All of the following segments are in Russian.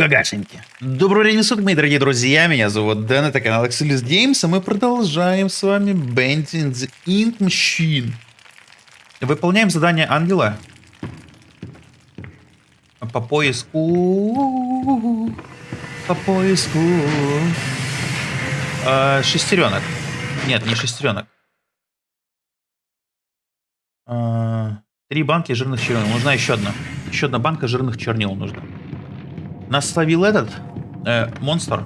гагашеньки. Доброго времени суток, мои дорогие друзья. Меня зовут Дэн, это канал Axelis Games, и мы продолжаем с вами Bending the Ink Machine. Выполняем задание ангела. По поиску... По поиску... А, шестеренок. Нет, не шестеренок. А, три банки жирных чернил. Нужна еще одна. Еще одна банка жирных чернил нужна. Нас словил этот э, монстр.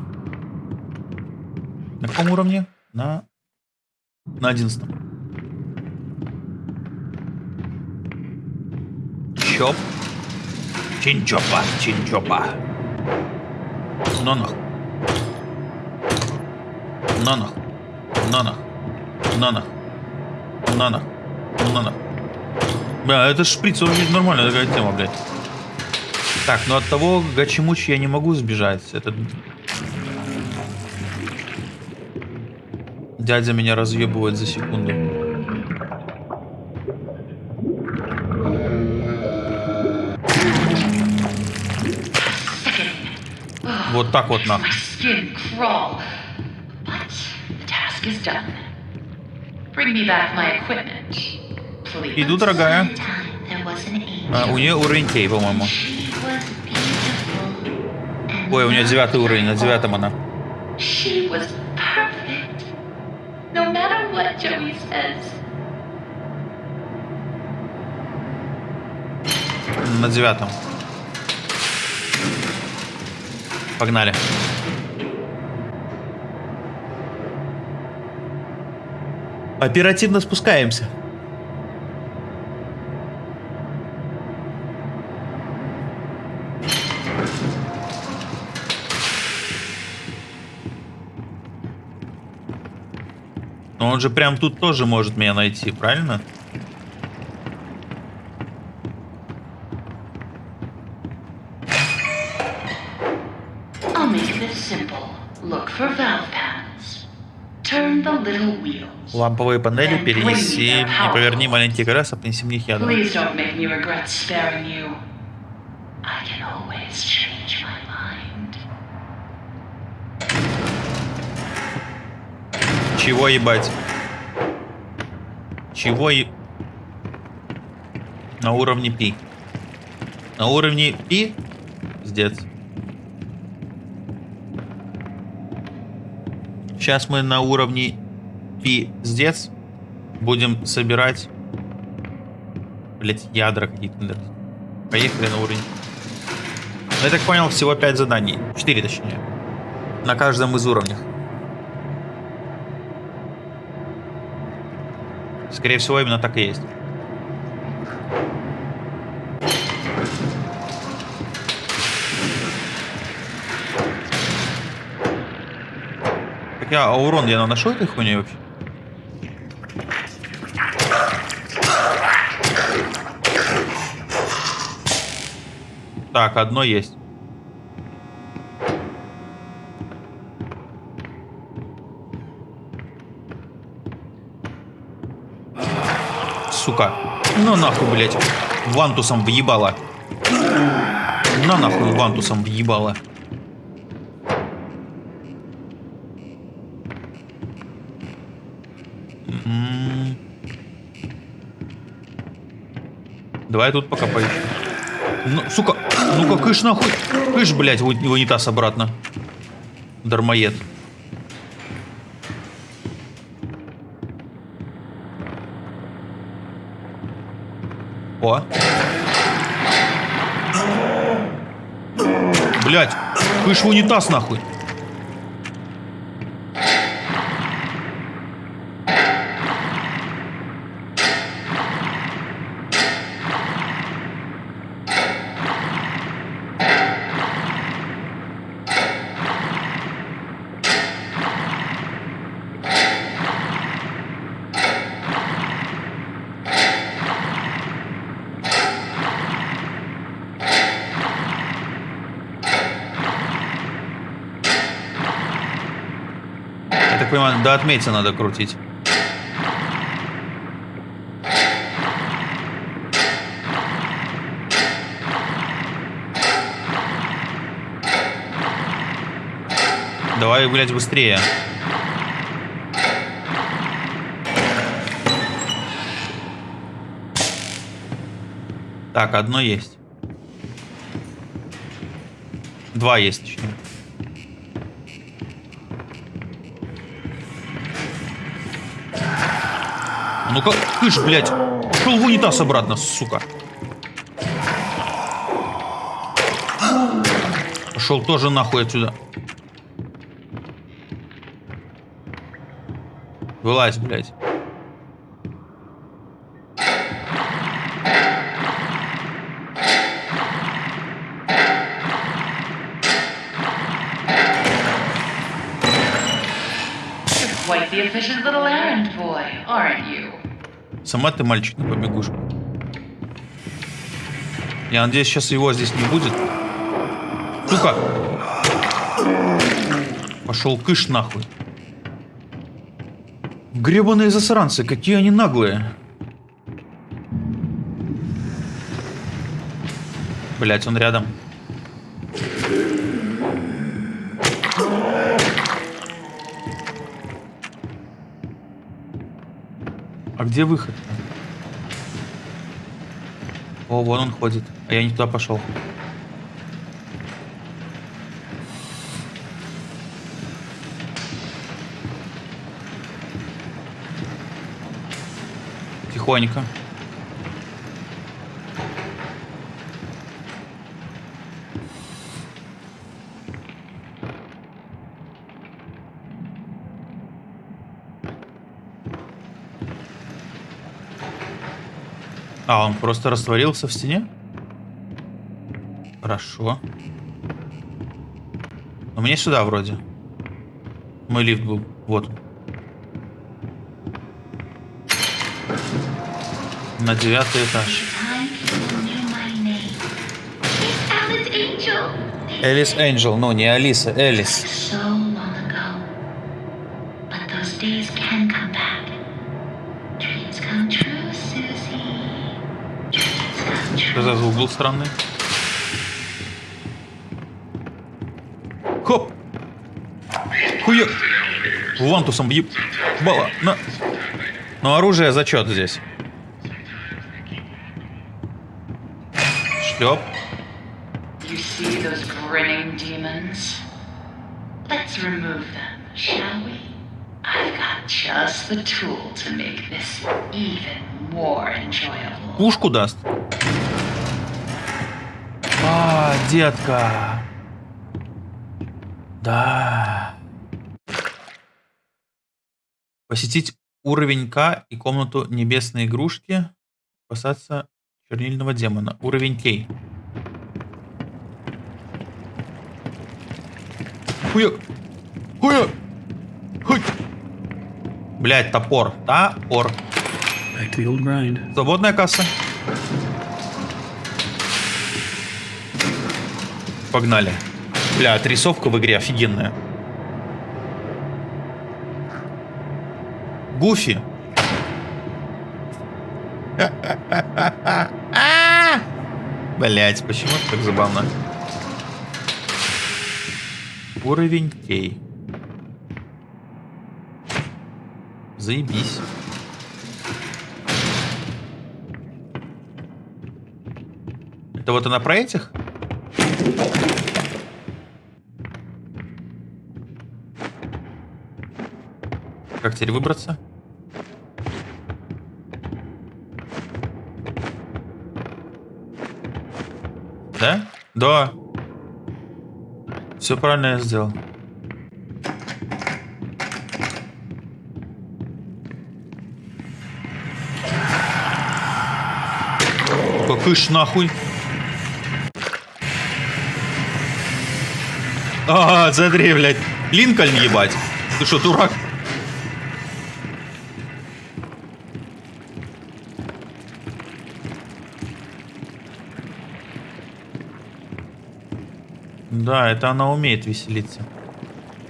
На каком уровне? На... На одиннадцатом. Чоп. Чинчопа, чинчопа. Нонах. Нонах. Нонах. Нонах. Нонах. Нонах. Бля, это шприц, он нормальная такая тема, блядь. Так, но от того Гачимучи я не могу сбежать. Это... Дядя меня разъебывает за секунду. Вот так вот нахуй. Иду, дорогая. А, у нее уровень кей, по-моему. Ой, у нее девятый уровень, на девятом она. No matter what Joey says. На девятом. Погнали. Оперативно спускаемся. Но он же прям тут тоже может меня найти, правильно? Ламповые панели перенеси и поверни маленький колеса, принеси мне их ядом. Чего ебать? Чего и... На уровне пи. На уровне пи? Пиздец. Сейчас мы на уровне пиздец будем собирать, блять, ядра какие-то. Поехали на уровень. Ну, я так понял, всего 5 заданий. 4 точнее. На каждом из уровней. Скорее всего, именно так и есть. Так я, а урон я наношу этой хуйней вообще? Так, одно есть. Сука. На нахуй, блядь. Вантусом въебала. На нахуй вантусом въебала. М-м. Давай тут пока поищем. Ну, сука, ну-ка, кыш нахуй. Кыш, блядь, в унитаз обратно. Дармоед. О. Блять, кыш в унитаз нахуй. Понимаю, до отмети надо крутить. Давай, блядь, быстрее. Так, одно есть. Два есть, точнее. Ну-ка, кыш, блядь. Пошел в унитаз обратно, сука. Пошел тоже нахуй отсюда. Вылазь, блядь. The efficient little errand boy, aren't you? Сама ты мальчик на побегушку. Я надеюсь, сейчас его здесь не будет. Сука! Пошел кыш нахуй. Гребаные засранцы, какие они наглые. Блять, он рядом. Где выход? О, вон он ходит. А я не туда пошел. Тихонько. А, он просто растворился в стене? Хорошо. Но мне сюда вроде. Мой лифт был. Вот. На девятый этаж. Элис Энджел. Ну, не Алиса, Элис. Что звук был странный? Хоп! Хуя! Вантусом еб... Бала! На! Ну, оружие зачет здесь. Шлеп. Let's remove them, shall we? I've got just the tool to make this even more enjoyable. Пушку даст. А, детка. Да. Посетить уровень К и комнату небесной игрушки. Спасаться чернильного демона. Уровень Кей. Хуя. Хуя. Хуй. Блять, топор. Топор. Свободная касса. Погнали. Бля, отрисовка в игре офигенная. Гуфи. Блять, почему так забавно? Уровень Кей. Заебись. Это вот она про этих? Как теперь выбраться? Да? Да. Все правильно я сделал. Какыш нахуй. А, смотри, блядь. Линкольн ебать. Ты что, дурак? Да, это она умеет веселиться.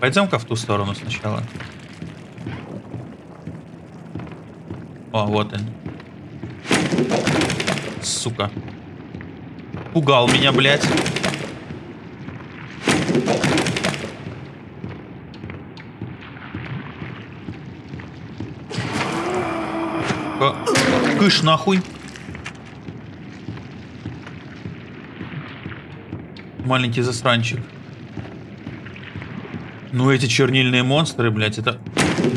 Пойдем-ка в ту сторону сначала. О, вот он. Сука. Пугал меня, блядь. Кыш нахуй. Маленький засранчик. Ну эти чернильные монстры, блядь, это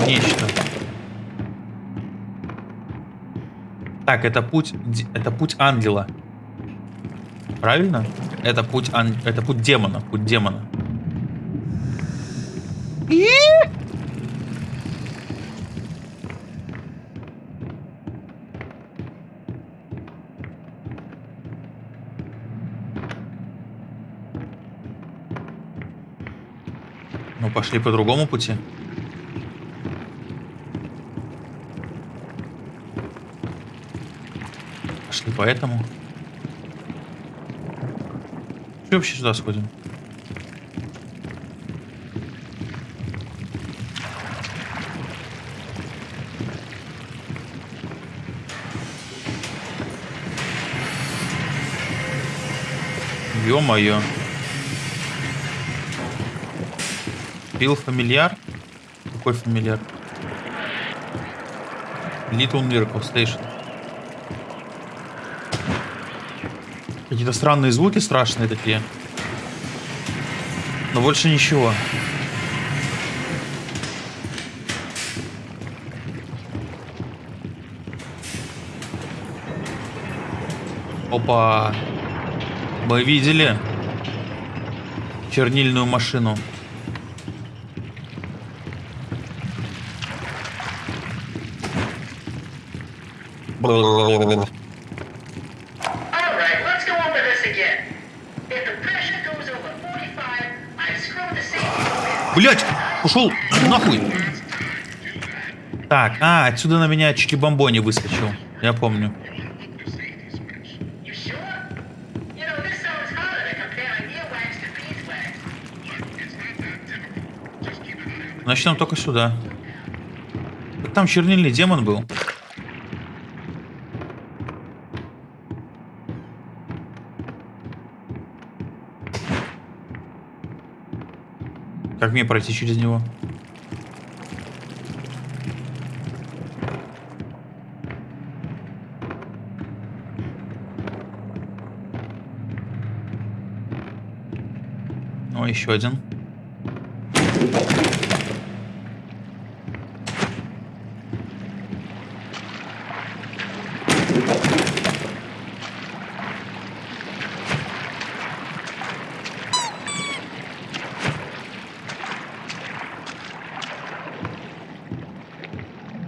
нечто. Так, это путь, это путь ангела. Правильно? Это путь, ан- это путь демона, путь демона. Пошли по другому пути. Пошли по этому. Че вообще сюда сходим? Ё-моё. Билл фамильяр? Какой фамильяр? Little Miracle Station. Какие-то странные звуки страшные такие. Но больше ничего. Опа. Мы видели чернильную машину. Alright, let's go over this again. If the pressure goes over 45, I screw the safety Блять, ушел нахуй. Так, а, отсюда на меня чики-бомбони выскочил. Я помню. Значит, нам только сюда. Так Там чернильный демон был. Как мне пройти через него? О, еще один.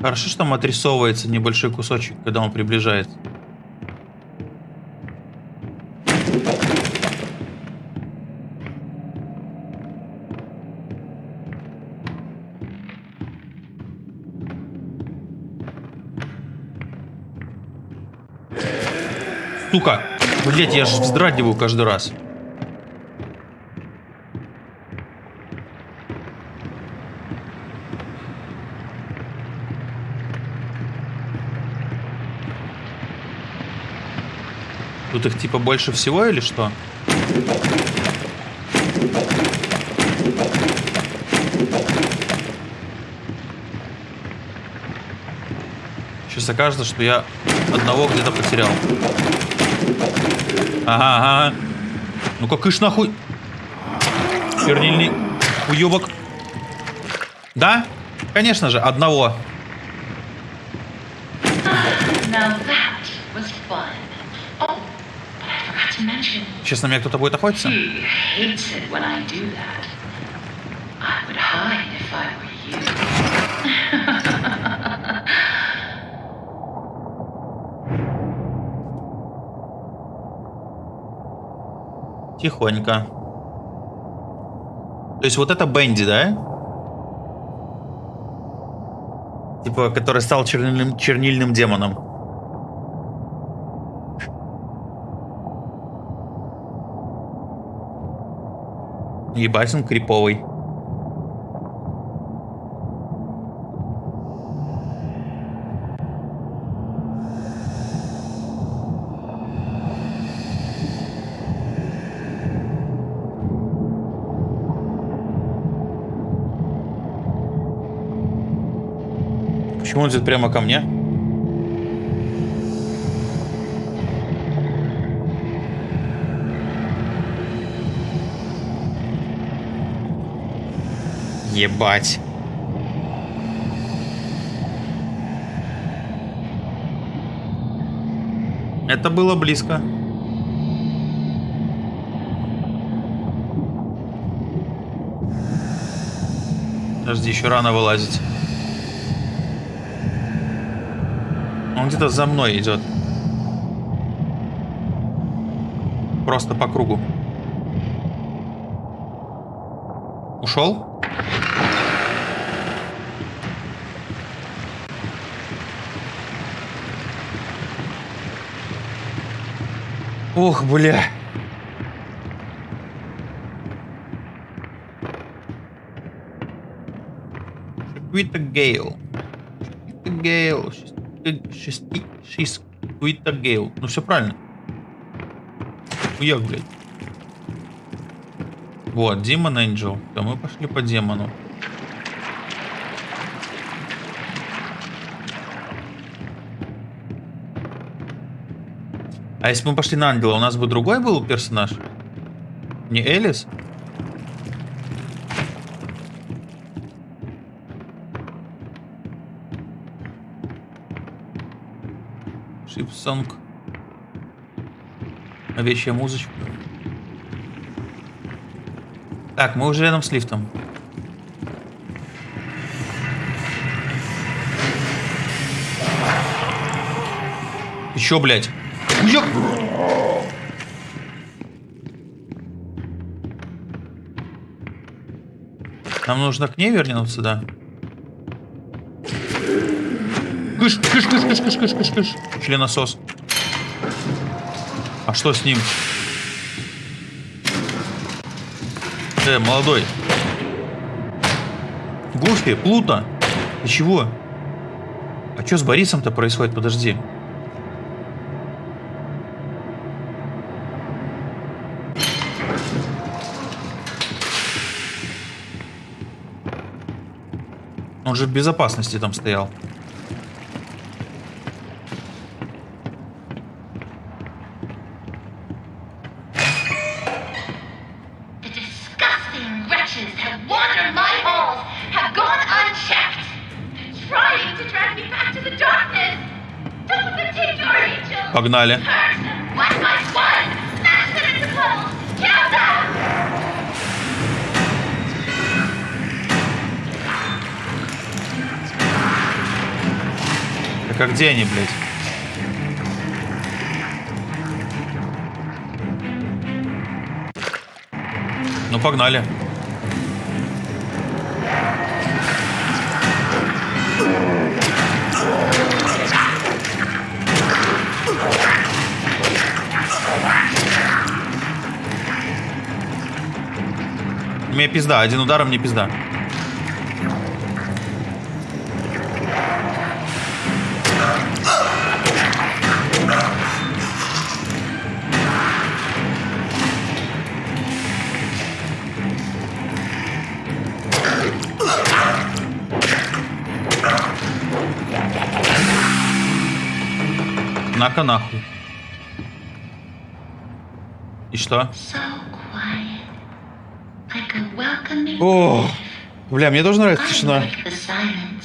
Хорошо, что там отрисовывается небольшой кусочек, когда он приближается. Сука! Блять, я же вздрагиваю каждый раз. Тут их типа больше всего или что? Сейчас окажется, что я одного где-то потерял. Ага, ага. Ну-ка, кыш нахуй. Чернильный уебок. Да? Конечно же, одного. Сейчас на меня кто-то будет охотиться? you. Тихонько. То есть вот это Бенди, да? Типа, который стал чернильным, чернильным демоном. Ебать, он криповый. Почему он идет прямо ко мне? Ебать. Это было близко. Подожди, еще рано вылазить. Он где-то за мной идет. Просто по кругу. Ушел? Ох, бля. Шиквита Гейл. Шиквита Гейл. Шести... Шиквита Гейл. Ну все правильно. Хуяк, блядь. Вот, Демон Энджел. Да мы пошли по демону. А если бы мы пошли на ангела, у нас бы другой был персонаж? Не Элис? Шипсонг. Овечья музычка. Так, мы уже рядом с лифтом. Еще, блядь. Хуяк! Нам нужно к ней вернуться, да? Кыш, кыш, кыш, кыш, кыш, кыш, кыш, кыш. Членосос. А что с ним? Э, молодой. Гуфи, Плута. Ты чего? А что с Борисом-то происходит? Подожди. Он же в безопасности там стоял. The Так а где они, блядь? Ну, погнали. Мне пизда, один удар, а мне пизда. Нахуй. И что? О, бля, мне тоже нравится тишина.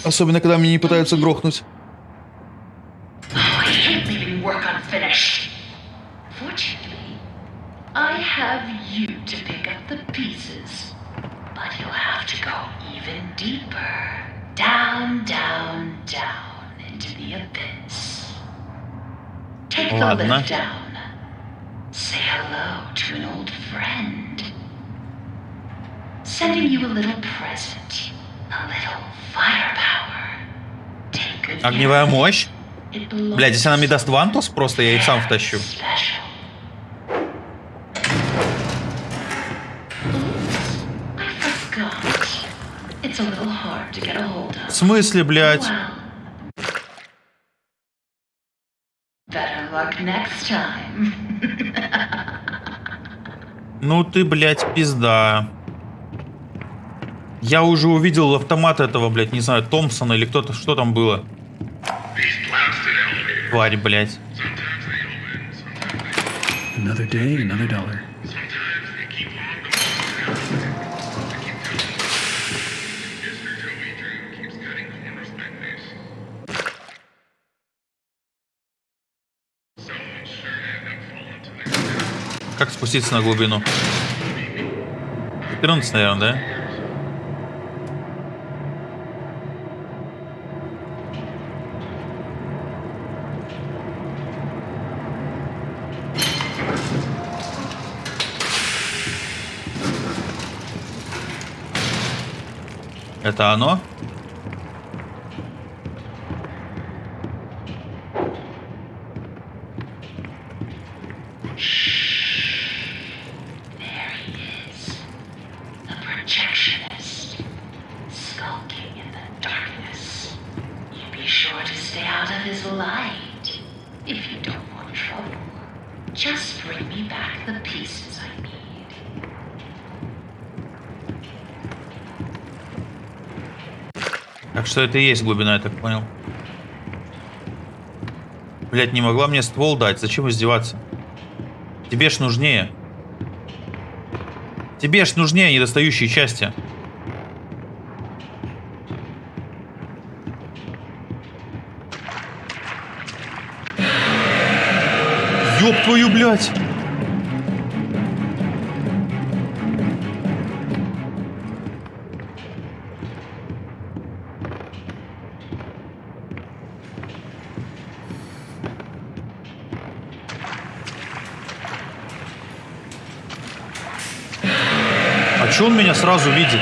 Особенно, когда меня не пытаются грохнуть. Oh, I hate leaving work unfinished. Fortunately, I have you to pick up the pieces. But you'll have to go even deeper. Down, down, down into the abyss. Ладно. Огневая мощь. Блядь, если она мне даст вантус, просто я их сам втащу. Special. I forgot. It's a little hard to get a hold В of. смысле, блядь? Well. Better luck next time. Ну ты, блядь, пизда. Я уже увидел автомат этого, блядь, не знаю, Томпсона или кто-то, что там было. Тварь, блядь. Another day, another dollar. Как спуститься на глубину? 14, наверное, да? Это оно? There he is. The projectionist. Skulking in the darkness. You be sure to stay out of his light. If you don't want trouble, just bring me back the pieces I need. Так что это и есть глубина, я так понял. Блять, не могла мне ствол дать. Зачем издеваться? Тебе ж нужнее. Тебе ж нужнее недостающие части. Ёб твою, блядь! Сразу видит?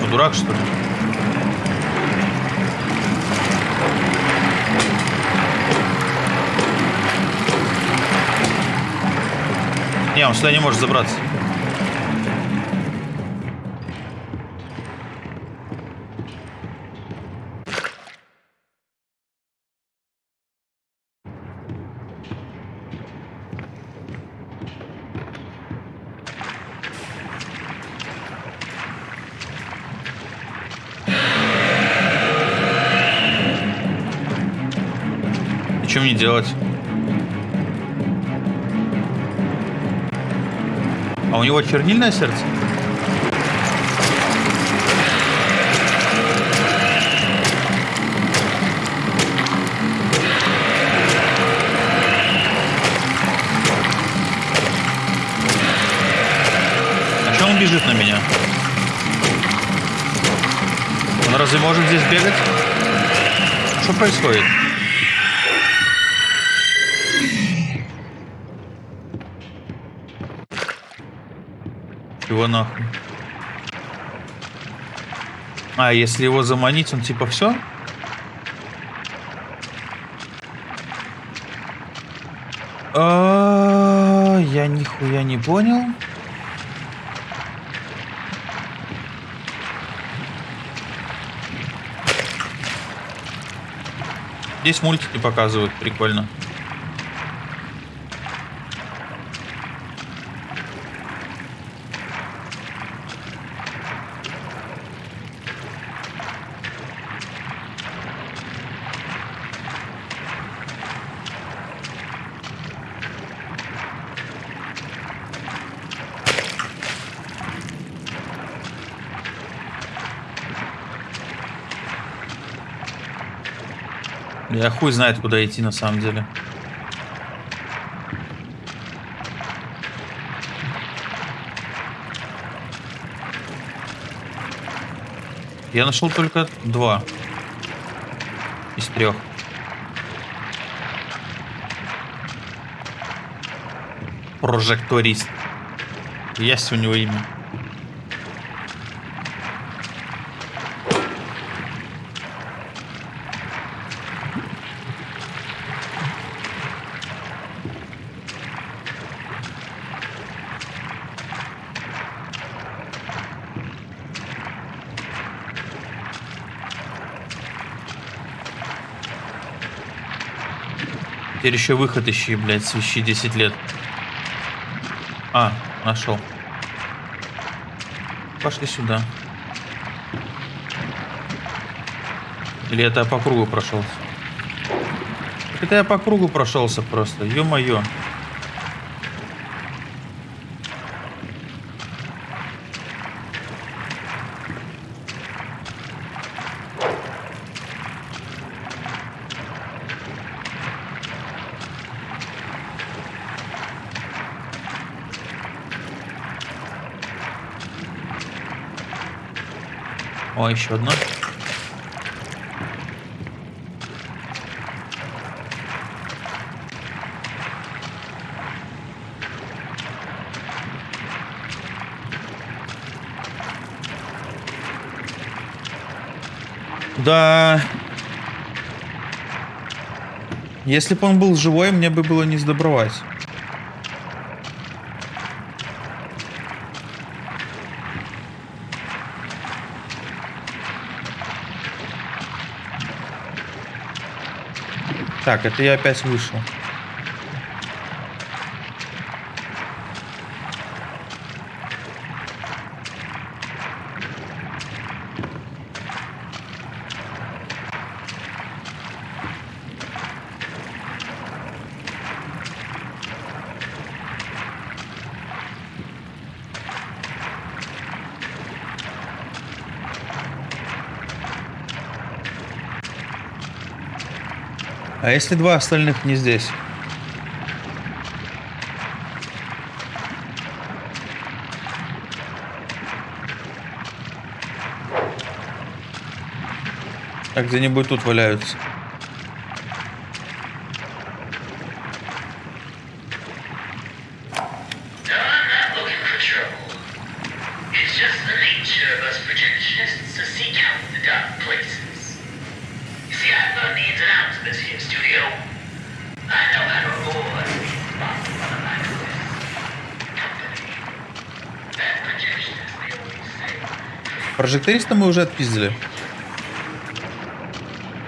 Ну, дурак, что ли? Не, он сюда не может забраться. И что мне делать? А у него чернильное сердце? А что он бежит на меня? Он разве может здесь бегать? Что происходит? Его нахуй. А, если его заманить, он типа все? Я нихуя не понял. Здесь мультики показывают, прикольно. Я хуй знает, куда идти на самом деле. Я нашел только два из трех. Прожекторист. Есть у него имя. Теперь еще выход ищи, блядь, свищи 10 лет. А, нашел. Пошли сюда. Или это я по кругу прошелся? Это я по кругу прошелся просто, ё-моё. О, еще одна. Да. Если бы он был живой, мне бы было не сдобровать. Так, это я опять вышел. Если два остальных не здесь? А где-нибудь тут валяются. Say, Прожекториста мы уже отпиздили.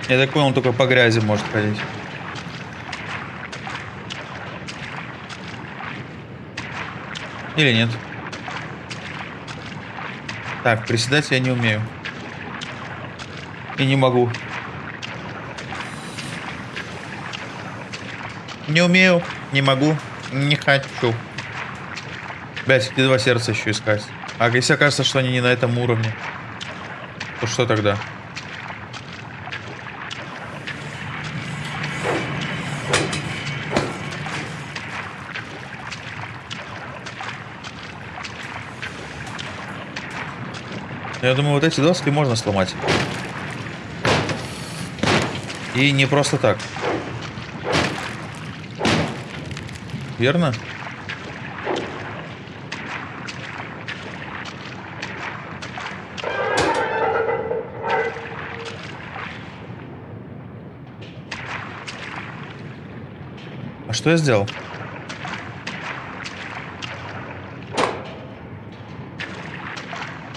Я так понял, он только по грязи может ходить. Или нет? Так, приседать я не умею. И не могу. Не умею, не могу, не хочу. Блять, эти два сердца еще искать. А если окажется, что они не на этом уровне, что тогда? Я думаю, вот эти доски можно сломать. И не просто так. Верно? А что я сделал?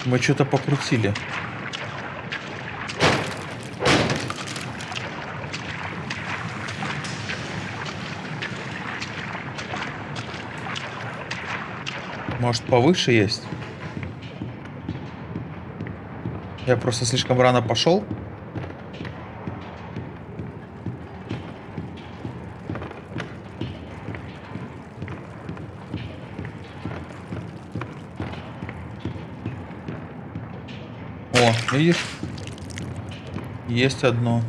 Мы что-то покрутили. Может, повыше есть? Я просто слишком рано пошел. Видишь? Есть одно.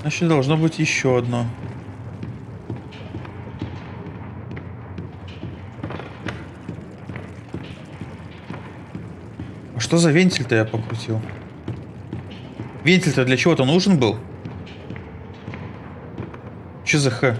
Значит, должно быть еще одно. А что за вентиль-то я покрутил? Вентиль-то для чего-то нужен был? Че за х?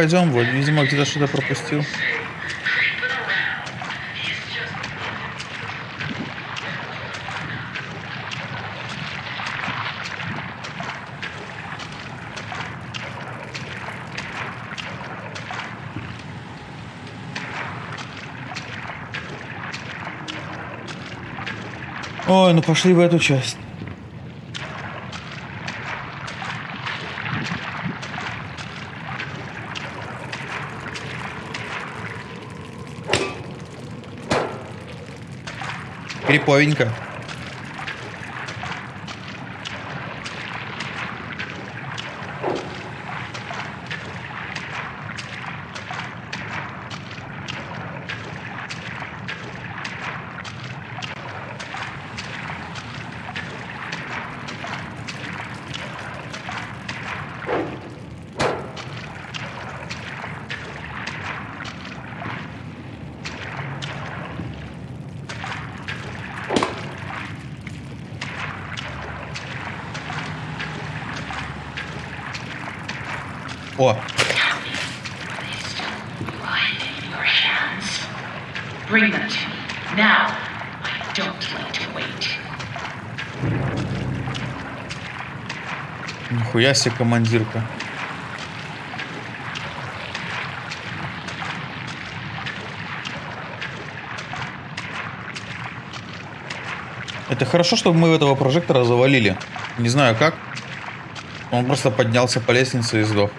Пойдем, вот, видимо, где-то что-то пропустил. Ой, ну пошли в эту часть. Криповенько. О, Right in your hands. Bring them to me. Now. I don't like to wait. Нихуя себе командирка. Это хорошо, чтобы мы этого прожектора завалили. Не знаю как. Он просто поднялся по лестнице и сдох.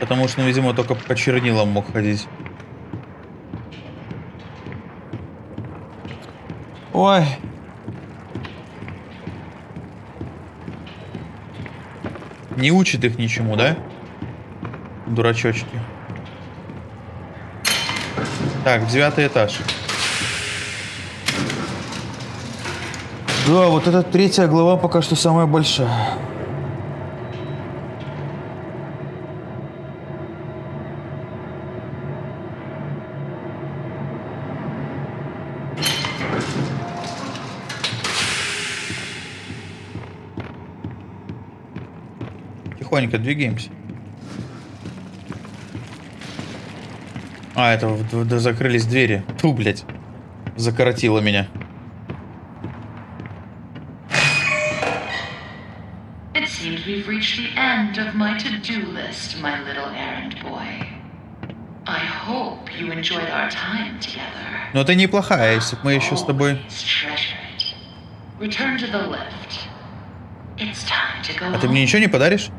Потому что, видимо, только по чернилам мог ходить. Ой. Не учит их ничему, да? Дурачочки. Так, девятый этаж. Да, вот эта третья глава пока что самая большая. Тихонько двигаемся. А, это да закрылись двери. Ту, блядь. Закоротило меня. We've reached the end of my to-do list, my little errand boy. I hope you enjoyed our time together. Но ты неплохая, если бы мы еще с тобой... Always treasure it. Return to the lift. It's time to go А ты мне ничего не подаришь?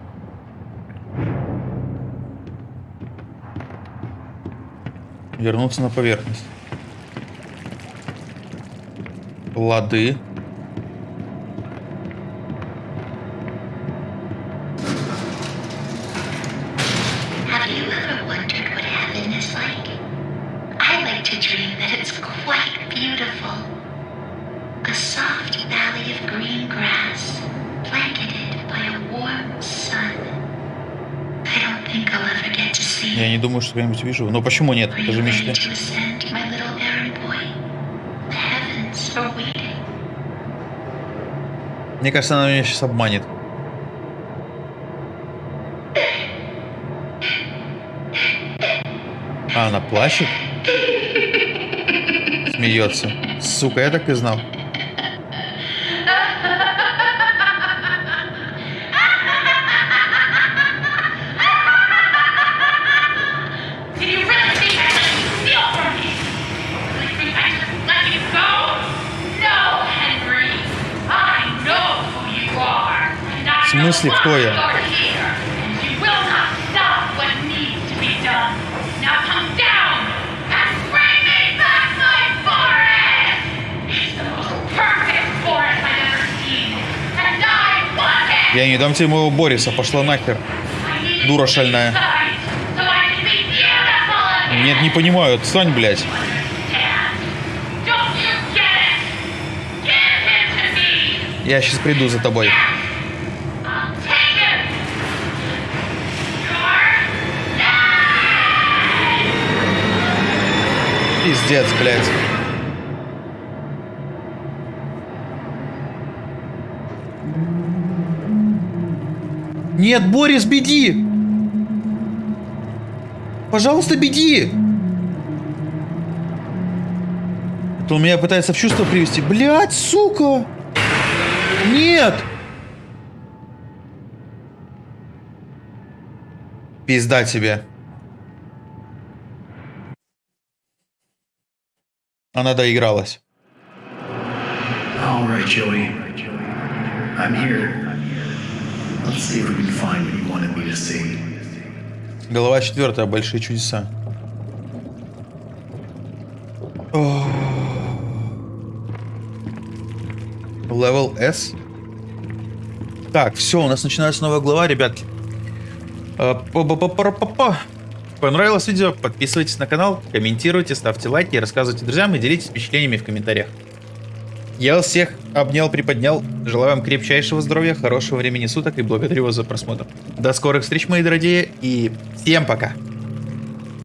Вернуться на поверхность. Лады. Когда-нибудь увижу. Но почему нет? Это же мечты. Мне кажется, она меня сейчас обманет. А, она плачет? Смеется. Сука, я так и знал. I want it! Я не дам тебе моего Бориса, пошла нахер. Дура шальная. Нет, не понимаю, отстань, блядь. Я сейчас приду за тобой. Пиздец, блядь. Нет, Борис, беги! Пожалуйста, беги! Это он меня пытается в чувство привести. Блядь, сука! Нет! Пизда тебе. Она доигралась. All right, Joey. I'm here. Let's see if we can find what you wanted me to see. Глава четвертая. Большие чудеса. Level S. Так, все, у нас начинается новая глава, ребятки. А, па-па-па-па-па-па. Понравилось видео? Подписывайтесь на канал, комментируйте, ставьте лайки, рассказывайте друзьям и делитесь впечатлениями в комментариях. Я вас всех обнял, приподнял. Желаю вам крепчайшего здоровья, хорошего времени суток и благодарю вас за просмотр. До скорых встреч, мои дорогие, и всем пока!